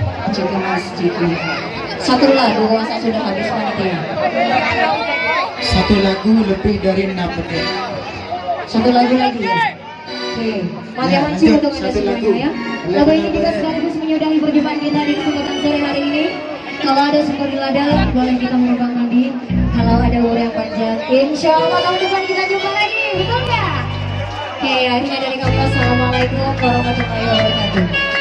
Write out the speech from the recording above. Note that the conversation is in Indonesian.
Habis. Jadi Mas Jiki. Satu lagu masa sudah habis panitia. Satu lagu lebih dari enam menit. Satu lagu lagi ya. Oke, Mati Ya, lanjut. untuk anda semuanya ya. Lagu ini boleh. sekaligus menyudahi perjumpaan kita di kesempatan sore hari ini. Kalau ada syukur lada, boleh kita menumpang mandi. Kalau ada umur yang panjang, insya Allah tahun depan kita jumpa lagi, betul nggak? Oke, akhirnya dari kami, Assalamualaikum warahmatullahi wabarakatuh.